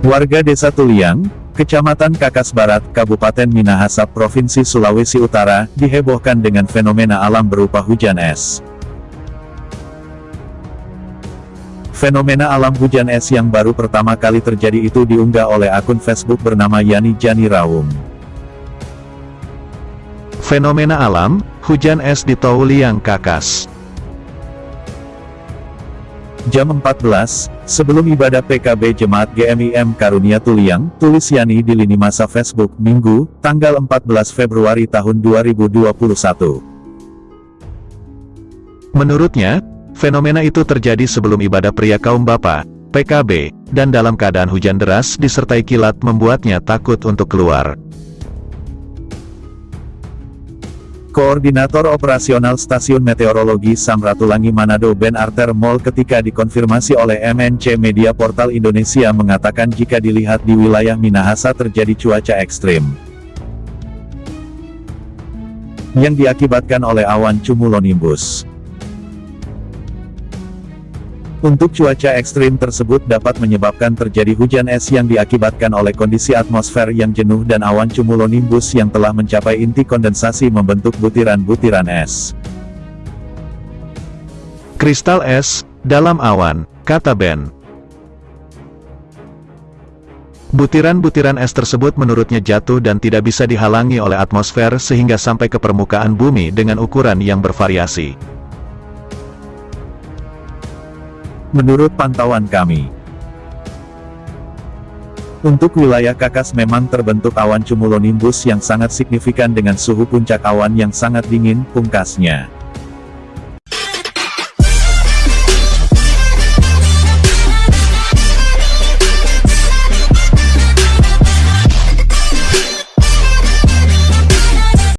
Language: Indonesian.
Warga Desa Tuliang, Kecamatan Kakas Barat, Kabupaten Minahasa, Provinsi Sulawesi Utara, dihebohkan dengan fenomena alam berupa hujan es. Fenomena alam hujan es yang baru pertama kali terjadi itu diunggah oleh akun Facebook bernama Yani Jani Raum. Fenomena alam, hujan es di Touliang Kakas. Jam 14, sebelum ibadah PKB Jemaat GMIM Karunia Tuliang, tulis Yani di lini masa Facebook, Minggu, tanggal 14 Februari tahun 2021. Menurutnya, fenomena itu terjadi sebelum ibadah pria kaum bapak, PKB, dan dalam keadaan hujan deras disertai kilat membuatnya takut untuk keluar. Koordinator Operasional Stasiun Meteorologi Samratulangi Manado Ben Arter Mall ketika dikonfirmasi oleh MNC Media Portal Indonesia mengatakan jika dilihat di wilayah Minahasa terjadi cuaca ekstrim. Yang diakibatkan oleh awan cumulonimbus. Untuk cuaca ekstrim tersebut dapat menyebabkan terjadi hujan es yang diakibatkan oleh kondisi atmosfer yang jenuh dan awan cumulonimbus yang telah mencapai inti kondensasi membentuk butiran-butiran es. Kristal es, dalam awan, kata Ben. Butiran-butiran es tersebut menurutnya jatuh dan tidak bisa dihalangi oleh atmosfer sehingga sampai ke permukaan bumi dengan ukuran yang bervariasi. Menurut pantauan kami, untuk wilayah Kakas memang terbentuk awan cumulonimbus yang sangat signifikan dengan suhu puncak awan yang sangat dingin, pungkasnya.